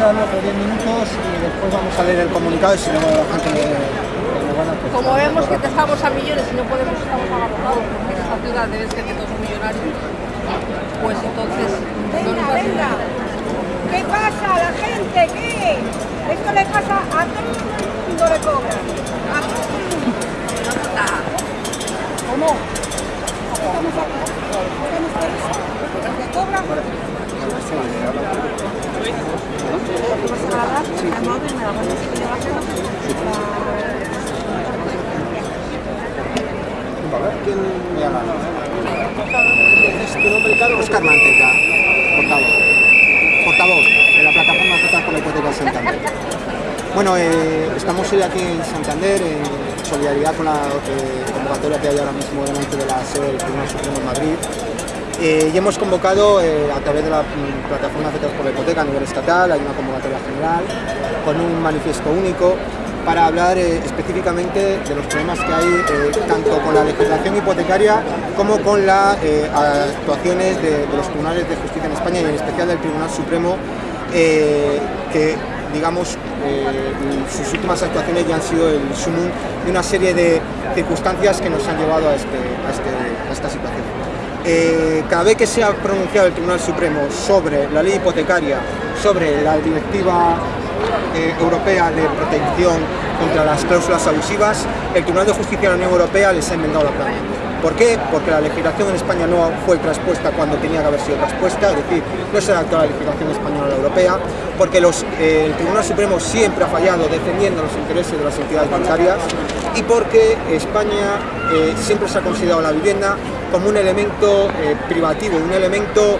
Vamos a darle otros 10 minutos y después vamos a leer el comunicado y si no la gente me, me van a... pues, Como vemos que estamos a millones y no podemos estar abarrotados, porque en esta ciudad debe ser que todos son millonarios, pues entonces Venga, venga. ¿Qué pasa a la gente? ¿Qué? Esto le pasa a todo el mundo le cobra. A todo el mundo. ¿Cómo? Estamos aquí. Estamos por eso. ¿Le cobran? Oscar Manteca, portavoz. Portavoz de la plataforma Afectadas por la Hipoteca Santander. Bueno, eh, estamos hoy aquí en Santander en solidaridad con la eh, convocatoria que hay ahora mismo delante de la sede del Tribunal Supremo en Madrid. Eh, y hemos convocado eh, a través de la mm, plataforma Afectados por la Hipoteca a nivel estatal, hay una convocatoria general con un manifiesto único para hablar eh, específicamente de los problemas que hay tanto con la legislación hipotecaria como con las actuaciones de, los tribunales de justicia en España y en especial del Tribunal Supremo que digamos sus últimas actuaciones ya han sido el sumum de una serie de circunstancias que nos han llevado a, este, este- a esta situación. Eh, cada vez que se ha pronunciado el Tribunal Supremo sobre la ley hipotecaria, sobre la directiva eh, europea de protección contra las cláusulas abusivas, el Tribunal de Justicia de la Unión Europea les ha enmendado la plana. ¿Por qué? Porque la legislación en España no fue transpuesta cuando tenía que haber sido transpuesta, es decir, no se adaptó a la legislación española europea, porque eh, el Tribunal Supremo siempre ha fallado defendiendo los intereses de las entidades bancarias y porque España eh, siempre se ha considerado la vivienda como un elemento eh, privativo, un elemento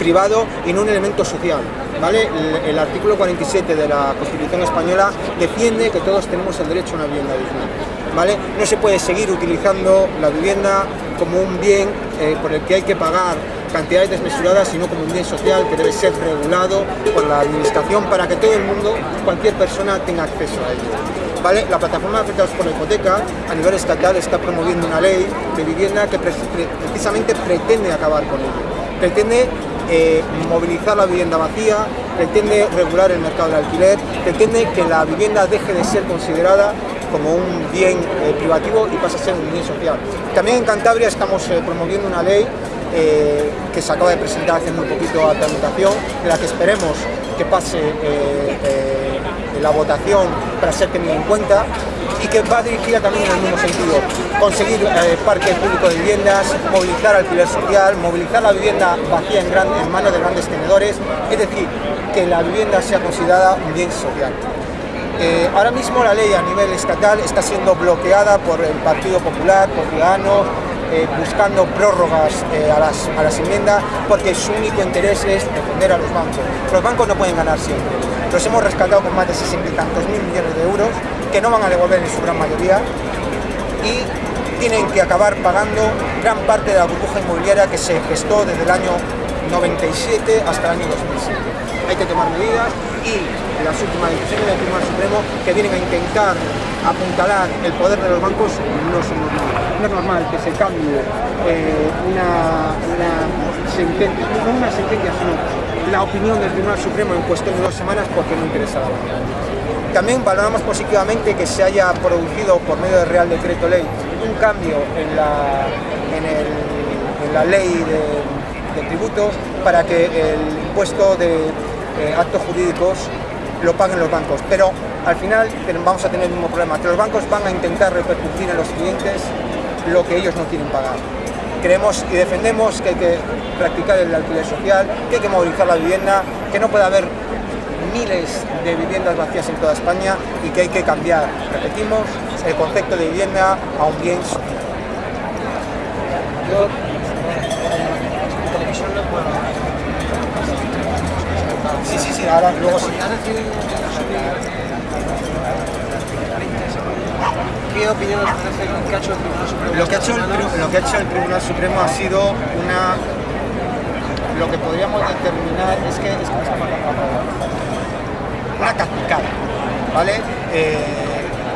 privado y no un elemento social. ¿vale? El, el artículo 47 de la Constitución española defiende que todos tenemos el derecho a una vivienda digna. No se puede seguir utilizando la vivienda como un bien eh, por el que hay que pagar cantidades desmesuradas, sino como un bien social que debe ser regulado por la administración para que todo el mundo, cualquier persona, tenga acceso a ello. La plataforma de afectados por la hipoteca a nivel estatal está promoviendo una ley de vivienda que pre- pre- precisamente pretende acabar con ello. Pretende eh, movilizar la vivienda vacía, pretende regular el mercado del alquiler, pretende que la vivienda deje de ser considerada como un bien eh, privativo y pase a ser un bien social. También en Cantabria estamos eh, promoviendo una ley eh, que se acaba de presentar hace muy poquito a tramitación, de la que esperemos que pase la votación para ser tenida en cuenta y que va dirigida también en el mismo sentido, conseguir eh, parque público de viviendas, movilizar alquiler social, movilizar la vivienda vacía en manos de grandes tenedores, es decir, que la vivienda sea considerada un bien social. Eh, ahora mismo la ley a nivel estatal está siendo bloqueada por el Partido Popular, por Ciudadanos, eh, buscando prórrogas eh, a, las, a las enmiendas porque su único interés es defender a los bancos. Los bancos no pueden ganar siempre. Los hemos rescatado con más de 60 y tantos mil millones de euros que no van a devolver en su gran mayoría y tienen que acabar pagando gran parte de la burbuja inmobiliaria que se gestó desde el año 97 hasta el año 2007. Hay que tomar medidas y las últimas decisiones del Tribunal Supremo que vienen a intentar apuntalar el poder de los bancos no son normales. No es normal que se cambie eh, una, sentencia, no una sentencia, sino la opinión del Tribunal Supremo en cuestión de dos semanas porque no interesa a la banca. También valoramos positivamente que se haya producido por medio del Real Decreto Ley un cambio en la, en la ley de, de tributos para que el impuesto de eh, actos jurídicos lo paguen los bancos. Pero al final vamos a tener el mismo problema, que los bancos van a intentar repercutir en los clientes lo que ellos no quieren pagar. Creemos y defendemos que hay que practicar el alquiler social, que hay que movilizar la vivienda, que no puede haber miles de viviendas vacías en toda España y que hay que cambiar, repetimos, el concepto de vivienda a un bien social en televisión no puedo. Sí, sí, sí, ahora luego sí. ¿Podrías decir qué opinión os parece lo que ha hecho el Tribunal Supremo? Lo que, ha hecho el, semana? tri- lo que ha hecho el Tribunal Supremo ha sido una... Lo que podríamos determinar es que... es que una cacicada, ¿vale? Eh,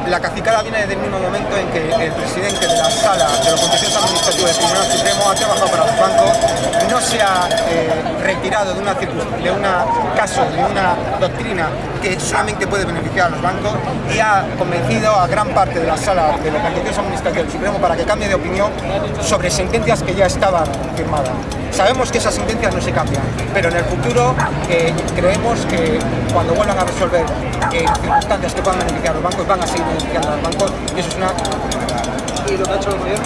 la cacicada viene del mismo momento en que el presidente de la sala de los contenciosos administrativos del Tribunal Supremo ha trabajado para los bancos, no se ha eh, retirado de una, de una caso, de una doctrina que solamente puede beneficiar a los bancos y ha convencido a gran parte de la sala de los contenciosos administrativos del Supremo para que cambie de opinión sobre sentencias que ya estaban firmadas. Sabemos que esas sentencias no se cambian, pero en el futuro eh, creemos que cuando vuelvan a resolver eh, circunstancias que puedan beneficiar a los bancos, van a seguir beneficiando a los bancos y eso es una... ¿Y lo que ha hecho el gobierno?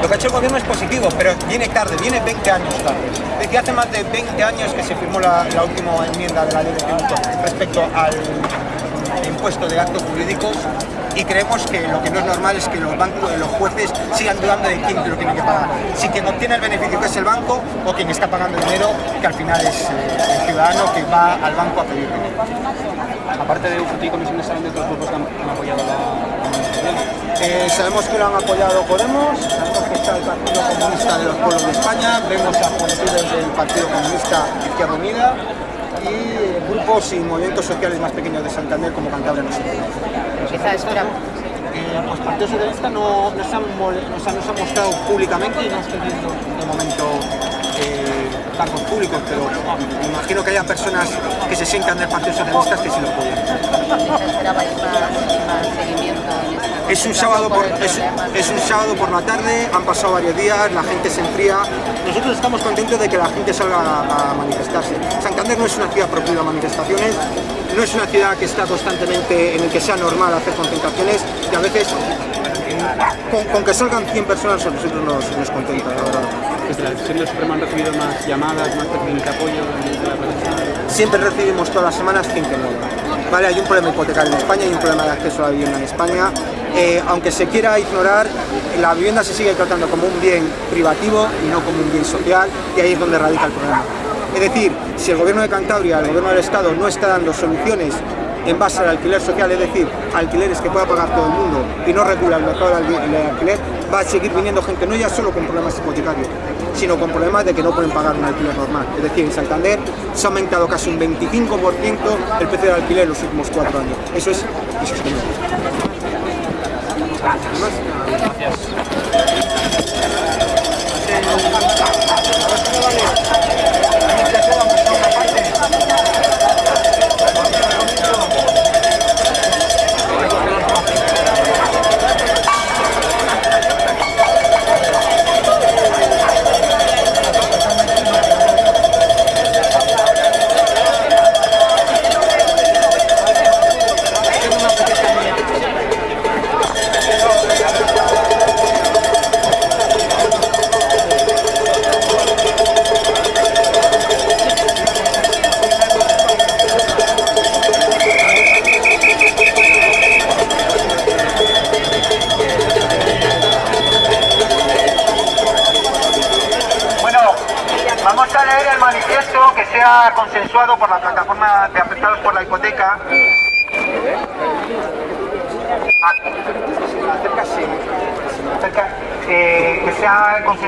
Lo que ha hecho el gobierno es positivo, pero viene tarde, viene 20 años tarde. Desde hace más de 20 años que se firmó la, la última enmienda de la ley de tributo respecto al impuesto de actos jurídicos y creemos que lo que no es normal es que los bancos, los jueces sigan dudando de quién lo tiene que pagar. Si quien obtiene el beneficio que es el banco o quien está pagando el dinero que al final es eh, el ciudadano que va al banco a pedir dinero. Aparte de UFT y Comisión de Salud, de otros grupos que han, han apoyado la Eh, sabemos que lo han apoyado Podemos, sabemos que está el Partido Comunista de los Pueblos de España, vemos a juventudes del Partido Comunista Izquierda Unida y grupos y movimientos sociales más pequeños de Santander como Cantabria no sé. Quizá esperamos. Eh, pues Partido Socialista no, no, se han, mol- o sea, no se ha mostrado públicamente y no estoy viendo de momento eh, cargos públicos, pero imagino que haya personas que se sientan del Partido Socialista que sí lo apoyan. Quizá esperabais más, más seguimiento en esta Es un, sábado por, es, es un sábado por la tarde, han pasado varios días, la gente se enfría. Nosotros estamos contentos de que la gente salga a, a manifestarse. Santander no es una ciudad proclive a manifestaciones, no es una ciudad que está constantemente en el que sea normal hacer concentraciones y a veces con, con que salgan 100 personas a nosotros nos, nos contenta, la verdad. Desde la decisión del Supremo han recibido más llamadas, más peticiones de apoyo de la. Siempre recibimos todas las semanas gente nueva. Vale, hay un problema hipotecario en España, hay un problema de acceso a la vivienda en España. Eh, aunque se quiera ignorar, la vivienda se sigue tratando como un bien privativo y no como un bien social, y ahí es donde radica el problema. Es decir, si el gobierno de Cantabria, el gobierno del Estado, no está dando soluciones en base al alquiler social, es decir, alquileres que pueda pagar todo el mundo y no regula el mercado del alqui- del alquiler, va a seguir viniendo gente, no ya solo con problemas hipotecarios, sino con problemas de que no pueden pagar un alquiler normal. Es decir, en Santander se ha aumentado casi un 25% el precio del alquiler en los últimos cuatro años. Eso es insostenible. Bueno,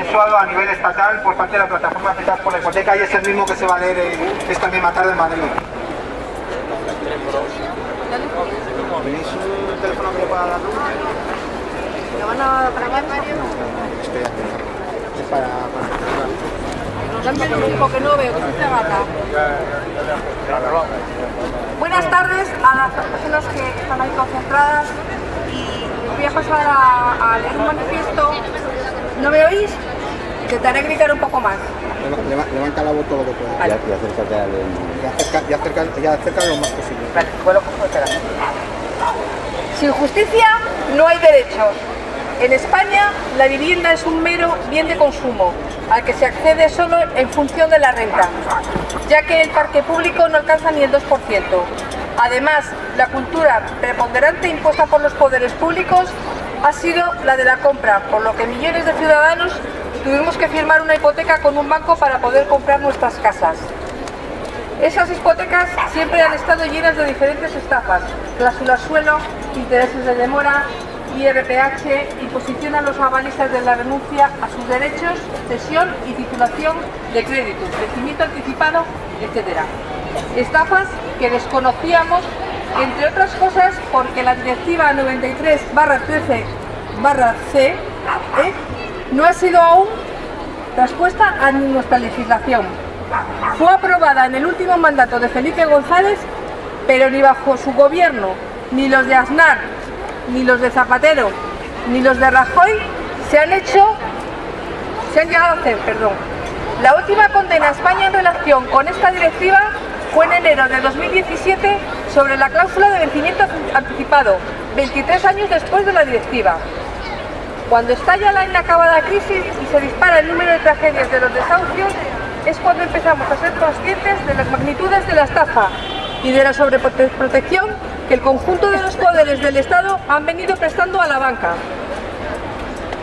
consensuado a nivel estatal por parte de la plataforma de afectados por la hipoteca y es el mismo que se va a leer eh, esta misma tarde en Madrid. ¿Tenéis un teléfono que le pueda dar? ¿Lo van a grabar, Mario? Estoy aquí. Es para... que no veo, que gata. Buenas tardes a las personas que están ahí concentradas y voy a pasar a, a leer un manifiesto. ¿No me oís? Intentaré gritar un poco más. Leva- leva- Levanta la voz todo lo que pueda. Vale. Y acércate al... Y acerca, y acerca, y acerca lo más posible. Vale, vuelo espera. Sin justicia no hay derechos. En España la vivienda es un mero bien de consumo al que se accede solo en función de la renta, ya que el parque público no alcanza ni el 2%. Además, la cultura preponderante impuesta por los poderes públicos ha sido la de la compra, por lo que millones de ciudadanos tuvimos que firmar una hipoteca con un banco para poder comprar nuestras casas. Esas hipotecas siempre han estado llenas de diferentes estafas, cláusulas suelo, intereses de demora, IRPH, imposición a los avalistas de la renuncia a sus derechos, cesión y titulación de créditos, vencimiento anticipado, etc. Estafas que desconocíamos entre otras cosas porque la Directiva 93 13 C ¿eh? No ha sido aún traspuesta a nuestra legislación. Fue aprobada en el último mandato de Felipe González, pero ni bajo su gobierno, ni los de Aznar, ni los de Zapatero, ni los de Rajoy se han hecho, se han llegado a hacer, perdón. La última condena a España en relación con esta directiva fue en enero de 2017 sobre la cláusula de vencimiento anticipado, 23 años después de la directiva. Cuando estalla la inacabada crisis y se dispara el número de tragedias de los desahucios, es cuando empezamos a ser conscientes de las magnitudes de la estafa y de la sobreprotección que el conjunto de los poderes del Estado han venido prestando a la banca.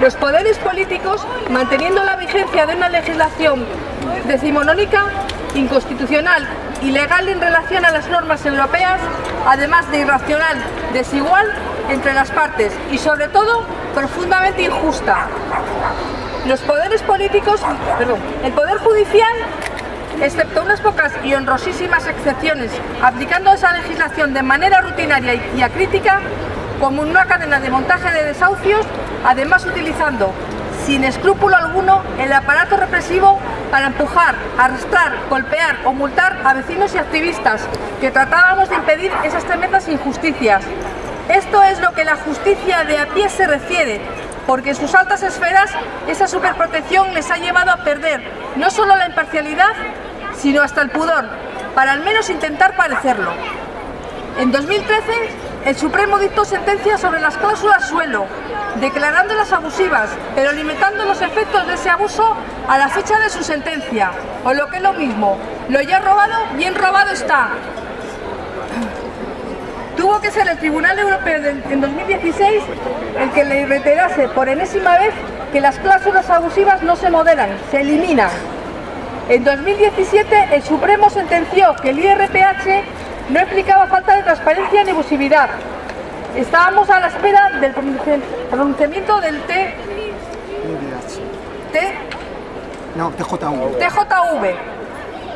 Los poderes políticos, manteniendo la vigencia de una legislación decimonónica, inconstitucional y legal en relación a las normas europeas, además de irracional, desigual entre las partes y sobre todo profundamente injusta. Los poderes políticos, perdón, el Poder Judicial, excepto unas pocas y honrosísimas excepciones, aplicando esa legislación de manera rutinaria y acrítica, como una cadena de montaje de desahucios, además utilizando sin escrúpulo alguno el aparato represivo para empujar, arrastrar, golpear o multar a vecinos y activistas que tratábamos de impedir esas tremendas injusticias. Esto es lo que la justicia de a pie se refiere, porque en sus altas esferas esa superprotección les ha llevado a perder no solo la imparcialidad, sino hasta el pudor, para al menos intentar parecerlo. En 2013, el Supremo dictó sentencia sobre las cláusulas suelo, declarándolas abusivas, pero limitando los efectos de ese abuso a la fecha de su sentencia, o lo que es lo mismo, lo ya robado, bien robado está. Tuvo que ser el Tribunal Europeo en 2016 el que le reiterase por enésima vez que las cláusulas abusivas no se moderan, se eliminan. En 2017 el Supremo sentenció que el IRPH no implicaba falta de transparencia ni abusividad. Estábamos a la espera del pronunciamiento del T... T... No, TJV. TJV.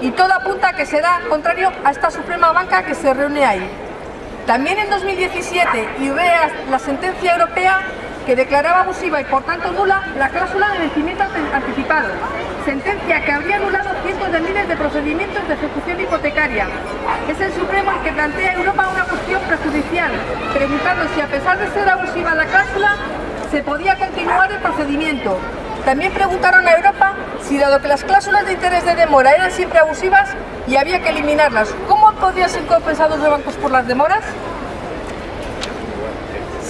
Y todo apunta a que será contrario a esta Suprema Banca que se reúne ahí. También en 2017 y vea la sentencia europea que declaraba abusiva y por tanto nula la cláusula de vencimiento anticipado, sentencia que habría anulado cientos de miles de procedimientos de ejecución hipotecaria. Es el Supremo el que plantea a Europa una cuestión prejudicial, preguntando si a pesar de ser abusiva la cláusula, se podía continuar el procedimiento. También preguntaron a Europa si dado que las cláusulas de interés de demora eran siempre abusivas y había que eliminarlas, ¿cómo podían ser compensados los bancos por las demoras?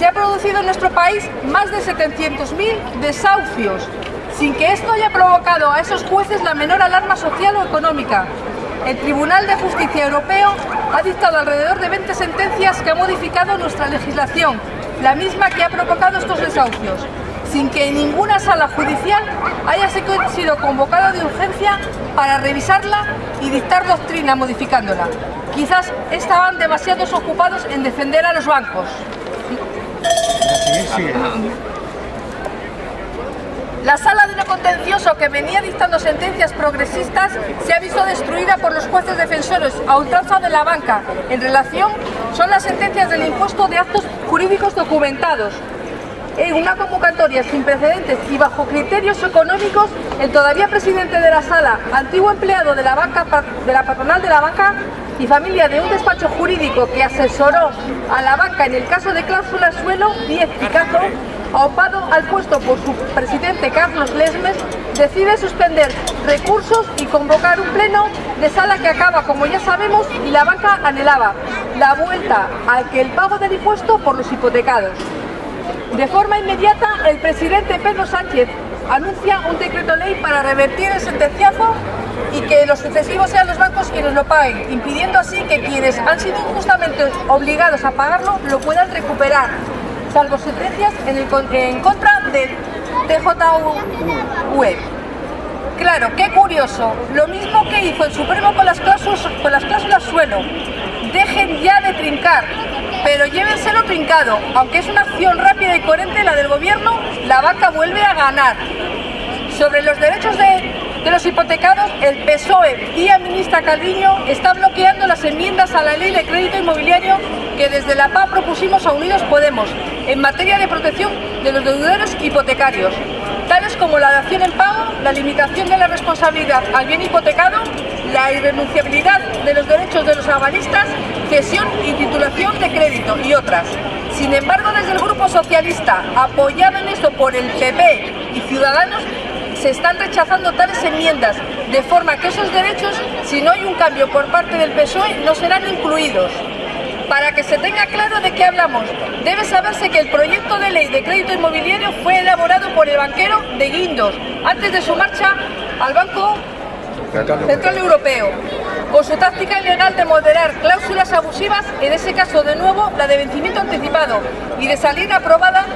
se ha producido en nuestro país más de 700.000 desahucios, sin que esto haya provocado a esos jueces la menor alarma social o económica. El Tribunal de Justicia Europeo ha dictado alrededor de 20 sentencias que han modificado nuestra legislación, la misma que ha provocado estos desahucios, sin que ninguna sala judicial haya sido convocado de urgencia para revisarla y dictar doctrina modificándola. Quizás estaban demasiados ocupados en defender a los bancos. La sala de lo contencioso que venía dictando sentencias progresistas se ha visto destruida por los jueces defensores a ultranza de la banca en relación son las sentencias del impuesto de actos jurídicos documentados. En una convocatoria sin precedentes y bajo criterios económicos, el todavía presidente de la sala, antiguo empleado de la, banca, de la patronal de la banca, y familia de un despacho jurídico que asesoró a la banca en el caso de cláusula suelo, Díez Picazo, opado al puesto por su presidente Carlos Lesmes, decide suspender recursos y convocar un pleno de sala que acaba, como ya sabemos, y la banca anhelaba la vuelta al que el pago del impuesto por los hipotecados. De forma inmediata, el presidente Pedro Sánchez anuncia un decreto ley para revertir el sentenciazo y que los sucesivos sean los bancos quienes lo paguen, impidiendo así que quienes han sido injustamente obligados a pagarlo lo puedan recuperar, salvo sentencias en, contra del TJV. Claro, qué curioso, lo mismo que hizo el Supremo con las cláusulas, con las cláusulas suelo. Dejen ya de trincar, pero llévenselo trincado. Aunque es una acción rápida y coherente la del gobierno, la vaca vuelve a ganar. Sobre los derechos de los hipotecados, el PSOE y ministra Calviño está bloqueando las enmiendas a la ley de crédito inmobiliario que desde la PA propusimos a Unidos Podemos en materia de protección de los deudores hipotecarios, tales como la dación en pago, la limitación de la responsabilidad al bien hipotecado, la irrenunciabilidad de los derechos de los avalistas, cesión y titulación de crédito y otras. Sin embargo, desde el Grupo Socialista, apoyado en esto por el PP y Ciudadanos, se están rechazando tales enmiendas, de forma que esos derechos, si no hay un cambio por parte del PSOE, no serán incluidos. Para que se tenga claro de qué hablamos, debe saberse que el proyecto de ley de crédito inmobiliario fue elaborado por el banquero de Guindos, antes de su marcha al Banco Central Europeo, con su táctica ilegal de moderar cláusulas abusivas, en ese caso de nuevo la de vencimiento anticipado, y de salir aprobada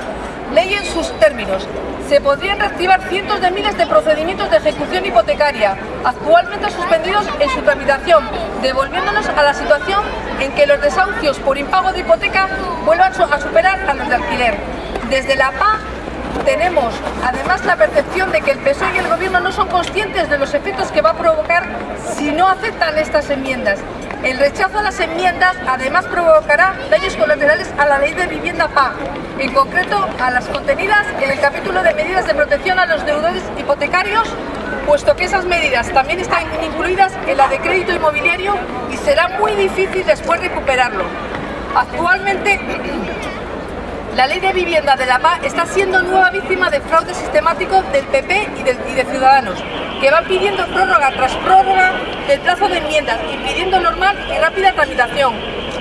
ley en sus términos. Se podrían reactivar cientos de miles de procedimientos de ejecución hipotecaria, actualmente suspendidos en su tramitación, devolviéndonos a la situación en que los desahucios por impago de hipoteca vuelvan a superar a los de alquiler. Desde la PA tenemos además la percepción de que el PSOE y el Gobierno no son conscientes de los efectos que va a provocar si no aceptan estas enmiendas. El rechazo a las enmiendas además provocará daños colaterales a la ley de vivienda PA, en concreto a las contenidas en el capítulo de medidas de protección a los deudores hipotecarios, puesto que esas medidas también están incluidas en la de crédito inmobiliario y será muy difícil después recuperarlo. Actualmente la ley de vivienda de la PA está siendo nueva víctima de fraude sistemático del PP y, de Ciudadanos, que van pidiendo prórroga tras prórroga del plazo de enmiendas, impidiendo normal y rápida tramitación.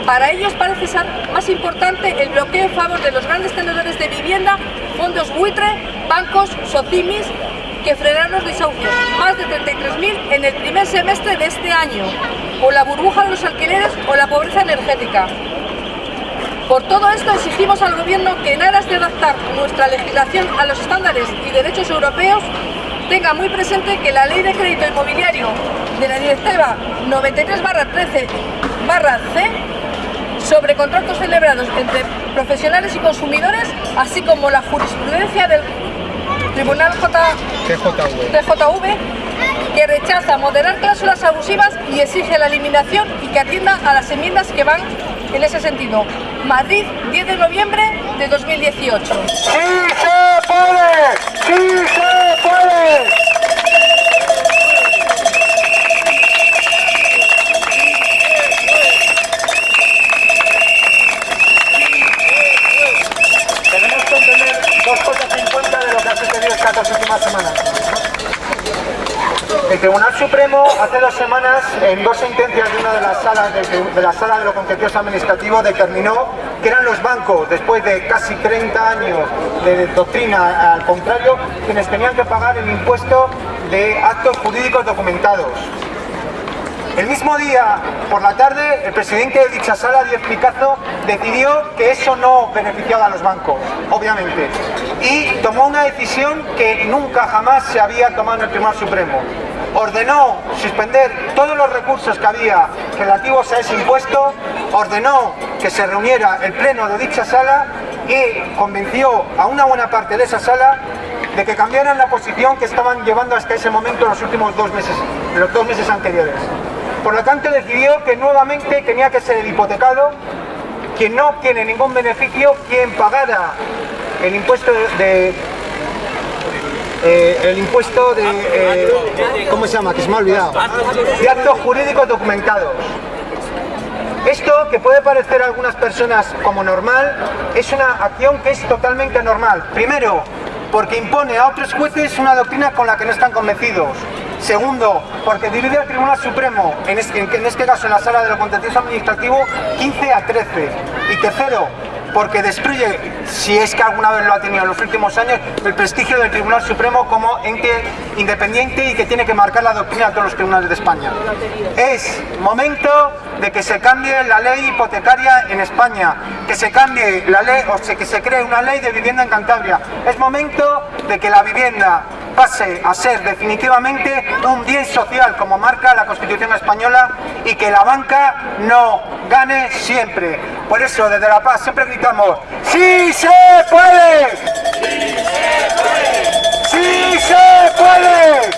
Para ellos parece ser más importante el bloqueo en favor de los grandes tenedores de vivienda, fondos buitre, bancos, socimis, que frenar los desahucios, más de 33.000 en el primer semestre de este año, o la burbuja de los alquileres o la pobreza energética. Por todo esto exigimos al Gobierno que en aras de adaptar nuestra legislación a los estándares y derechos europeos, tenga muy presente que la Ley de Crédito Inmobiliario de la Directiva 93-13-C sobre contratos celebrados entre profesionales y consumidores, así como la jurisprudencia del Tribunal TJV, que rechaza moderar cláusulas abusivas y exige la eliminación y que atienda a las enmiendas que van en ese sentido. Madrid, 10 de noviembre de 2018. ¡Sí se puede! ¡Sí se puede! Tribunal Supremo hace dos semanas, en dos sentencias de una de las salas de, la Sala de lo Contencioso Administrativo, determinó que eran los bancos, después de casi 30 años de doctrina al contrario, quienes tenían que pagar el impuesto de actos jurídicos documentados. El mismo día, por la tarde, el presidente de dicha sala, Díaz Picazo, decidió que eso no beneficiaba a los bancos, obviamente, y tomó una decisión que nunca jamás se había tomado en el Tribunal Supremo ordenó suspender todos los recursos que había relativos a ese impuesto, ordenó que se reuniera el pleno de dicha sala y convenció a una buena parte de esa sala de que cambiaran la posición que estaban llevando hasta ese momento los últimos dos meses, los dos meses anteriores. Por lo tanto decidió que nuevamente tenía que ser el hipotecado quien no obtiene ningún beneficio, quien pagara el impuesto de, eh, el impuesto de... Eh, ¿Cómo se llama? Que se me ha olvidado. De actos jurídicos documentados. Esto, que puede parecer a algunas personas como normal, es una acción que es totalmente normal. Primero, porque impone a otros jueces una doctrina con la que no están convencidos. Segundo, porque divide al Tribunal Supremo, en este, en este caso en la sala de lo contencioso administrativo, 15 a 13. Y tercero, porque destruye, si es que alguna vez lo ha tenido en los últimos años, el prestigio del Tribunal Supremo como ente independiente y que tiene que marcar la doctrina de todos los tribunales de España. Es momento de que se cambie la ley hipotecaria en España, que se cambie la ley, o que se cree una ley de vivienda en Cantabria. Es momento de que la vivienda pase a ser definitivamente un bien social como marca la Constitución Española y que la banca no gane siempre. Por eso desde La Paz siempre gritamos ¡Sí se puede! ¡Sí se puede! ¡Sí se puede!